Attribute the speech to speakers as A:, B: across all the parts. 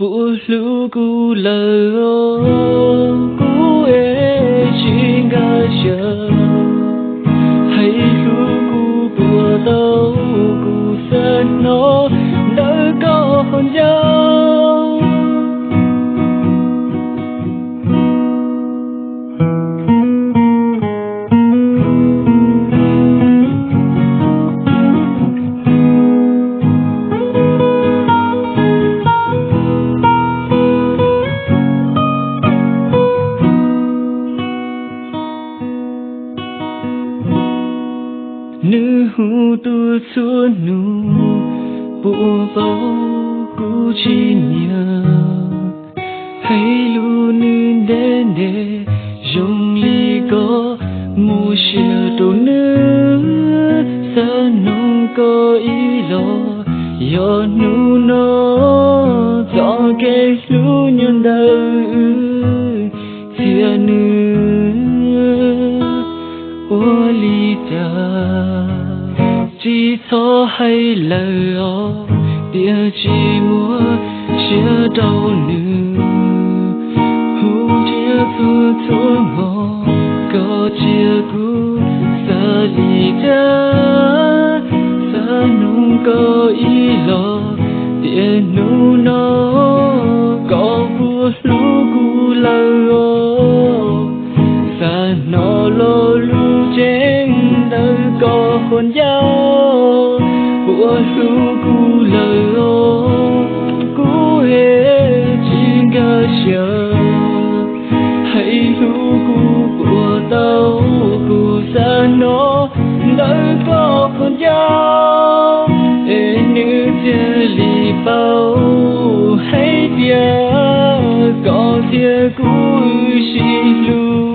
A: 不如古了哦，nữ hu tu su nu bộ bao cu chi nhờ. Hay lu nữ đen đê dùng li có mu shia tu nữ. Sa nung có ý lo yo nu no cho ke lu nhân đời ô chỉ cho hay lời ó địa chỉ mua chia đau nữ hú chia thu thu mò có chia cú xa gì ta xa nung có ý lo địa nu nó có vua lú có hồn giao của lu cu lời ô cu hề chỉ ngờ chờ hãy lu cu của tao cu sa nó đời có hồn giao ê nữ chia lì bao hay tia có tia cu xì lu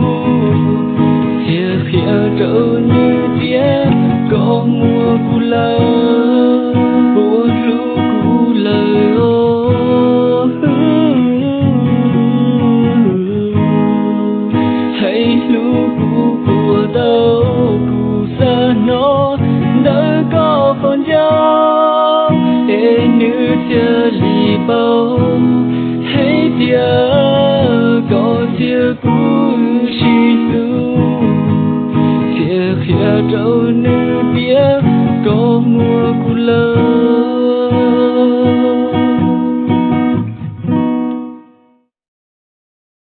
A: tia khía trâu như tia có mùa cu lơ của ru cu lơ ô hãy lu cu của đâu cu xa nó đỡ có con dao ê nữ tia lì bao hãy tia có tia cu chỉ lu tia khía trâu nữ tia có mùa cu lơ